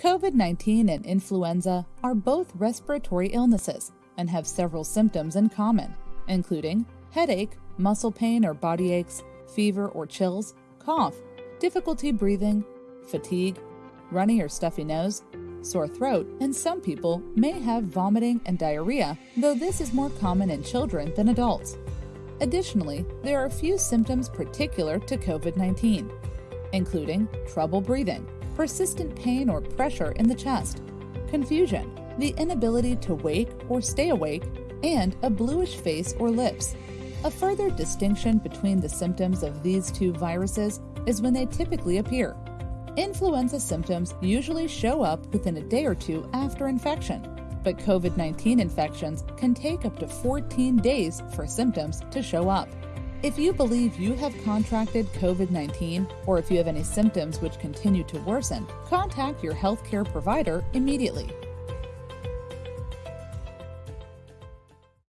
COVID 19 and influenza are both respiratory illnesses and have several symptoms in common, including headache, muscle pain or body aches, fever or chills, cough, difficulty breathing, fatigue, runny or stuffy nose, sore throat, and some people may have vomiting and diarrhea, though this is more common in children than adults. Additionally, there are a few symptoms particular to COVID 19, including trouble breathing, persistent pain or pressure in the chest, confusion, the inability to wake or stay awake, and a bluish face or lips. A further distinction between the symptoms of these two viruses is when they typically appear. Influenza symptoms usually show up within a day or two after infection, but COVID 19 infections can take up to 14 days for symptoms to show up. If you believe you have contracted COVID 19 or if you have any symptoms which continue to worsen, contact your healthcare provider immediately.